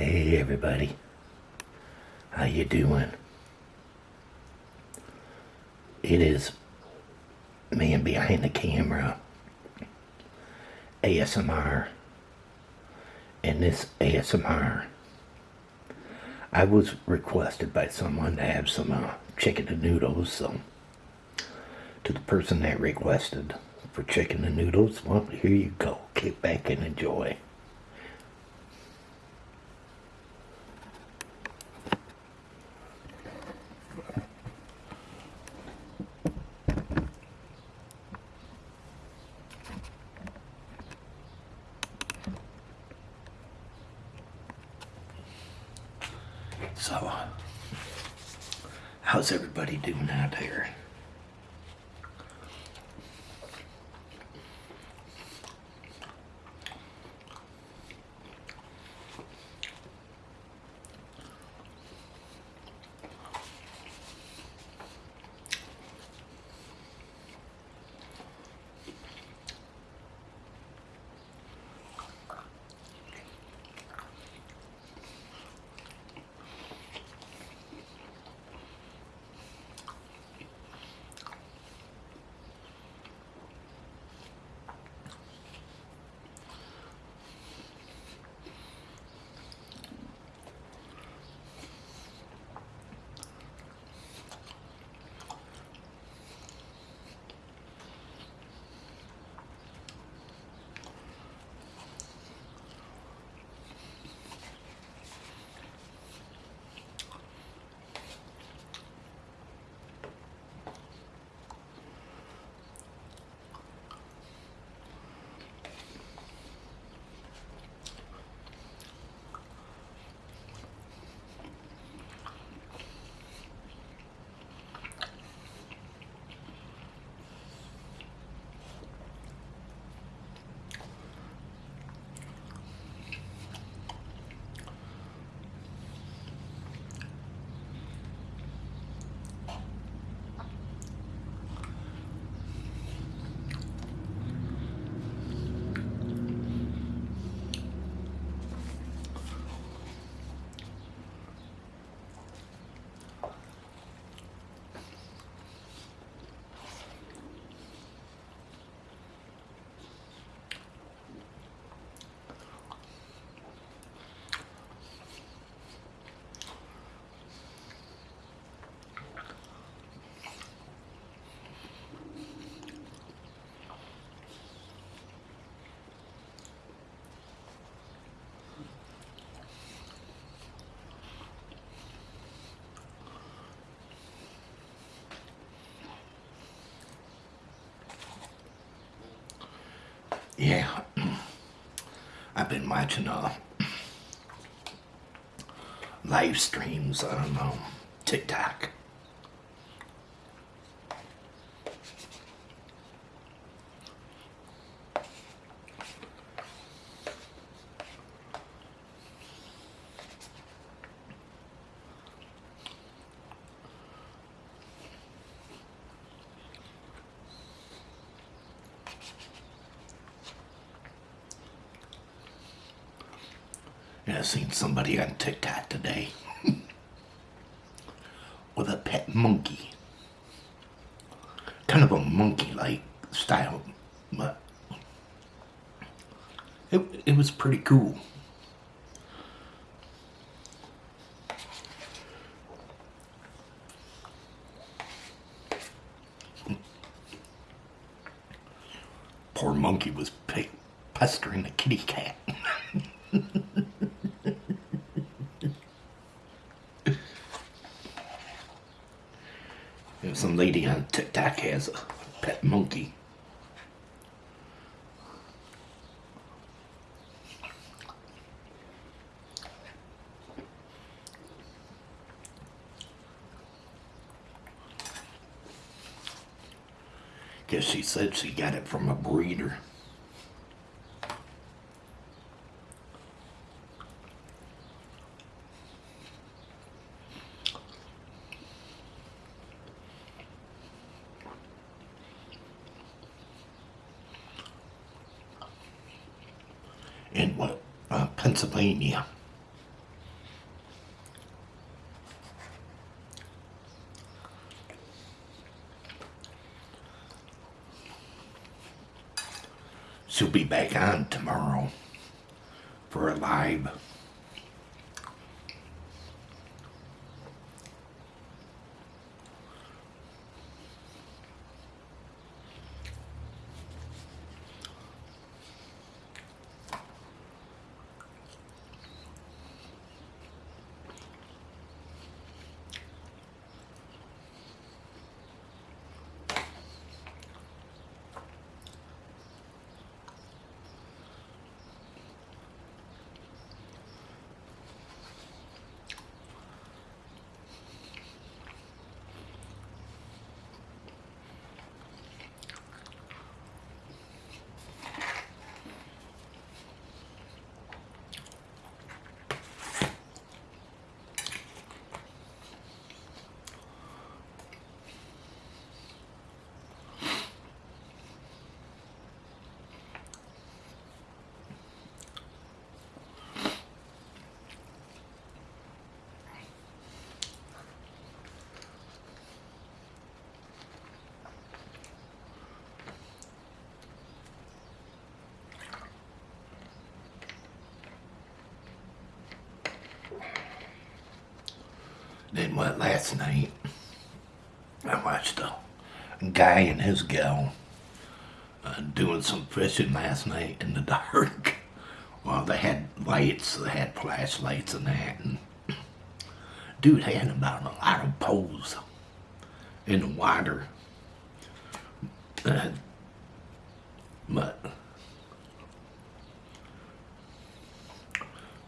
Hey everybody. How you doing? It is man behind the camera ASMR. And this ASMR I was requested by someone to have some uh, chicken and noodles, so to the person that requested for chicken and noodles, well, here you go. Kick back and enjoy. So, how's everybody doing out there? Yeah, I've been watching uh, live streams on um, TikTok. Yeah, I seen somebody on TikTok today with a pet monkey. Kind of a monkey-like style, but it, it was pretty cool. Poor monkey was pestering the kitty cat. some lady on TikTok has a pet monkey. Guess she said she got it from a breeder. uh, Pennsylvania. She'll be back on tomorrow for a live. Then what last night I watched a guy and his gal uh, doing some fishing last night in the dark. Well, they had lights, they had flashlights and that. And dude had about a lot of poles in the water. Uh, but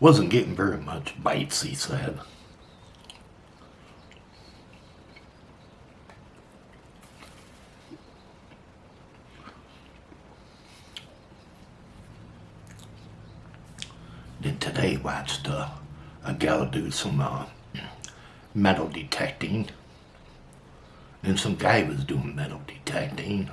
wasn't getting very much bites, he said. Then today watched uh, a gal do some uh, metal detecting. And some guy was doing metal detecting.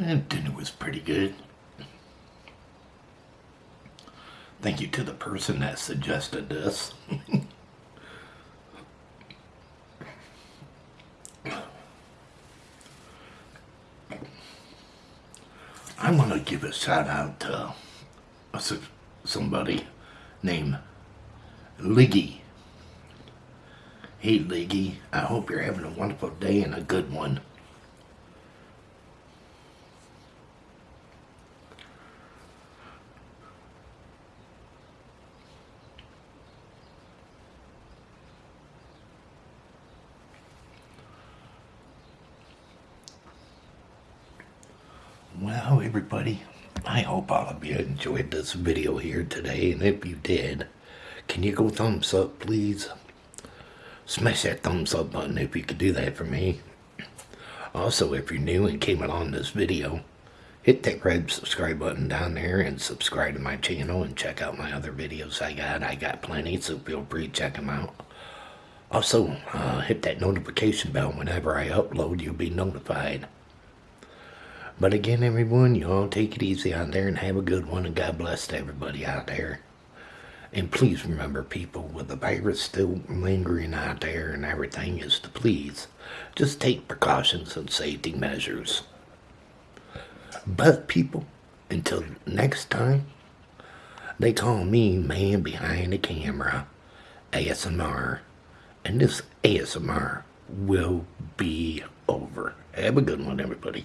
And dinner was pretty good. Thank you to the person that suggested this. I want to give a shout out to somebody named Liggy. Hey Liggy, I hope you're having a wonderful day and a good one. Well, everybody, I hope all of you enjoyed this video here today, and if you did, can you go thumbs up, please? Smash that thumbs up button if you could do that for me. Also, if you're new and came along this video, hit that red subscribe button down there and subscribe to my channel and check out my other videos I got. I got plenty, so feel free to check them out. Also, uh, hit that notification bell whenever I upload, you'll be notified. But again, everyone, you all take it easy out there and have a good one. And God bless everybody out there. And please remember, people, with the virus still lingering out there and everything, is to please just take precautions and safety measures. But, people, until next time, they call me Man Behind the Camera, ASMR. And this ASMR will be over. Have a good one, everybody.